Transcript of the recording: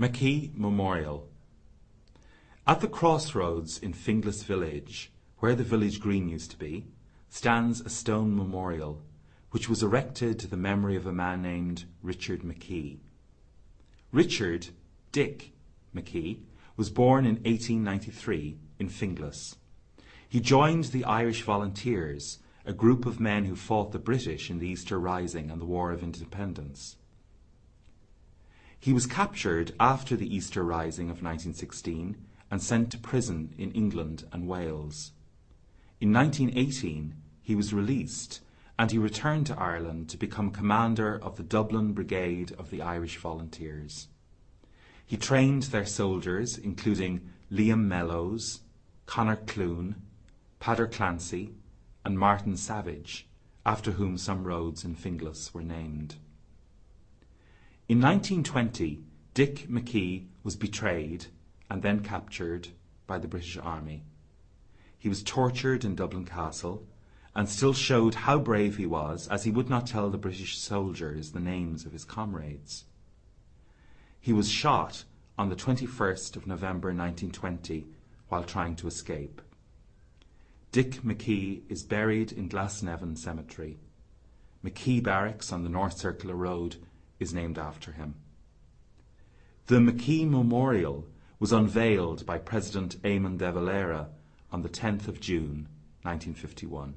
McKee Memorial At the crossroads in Finglas village, where the village green used to be, stands a stone memorial, which was erected to the memory of a man named Richard McKee. Richard Dick McKee was born in 1893 in Finglas. He joined the Irish Volunteers, a group of men who fought the British in the Easter Rising and the War of Independence. He was captured after the Easter Rising of 1916 and sent to prison in England and Wales. In 1918 he was released and he returned to Ireland to become commander of the Dublin Brigade of the Irish Volunteers. He trained their soldiers, including Liam Mellows, Conor Clune, Peadar Clancy, and Martin Savage, after whom some roads in Finglas were named. In 1920, Dick McKee was betrayed and then captured by the British Army. He was tortured in Dublin Castle and still showed how brave he was as he would not tell the British soldiers the names of his comrades. He was shot on the 21st of November 1920 while trying to escape. Dick McKee is buried in Glasnevin Cemetery. McKee Barracks on the North Circular Road is named after him. The McKee Memorial was unveiled by President Eamon de Valera on the 10th of June 1951.